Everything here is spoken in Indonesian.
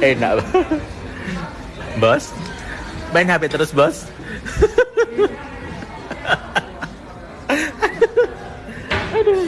Enak. bos? Main HP terus, Bos? Aduh.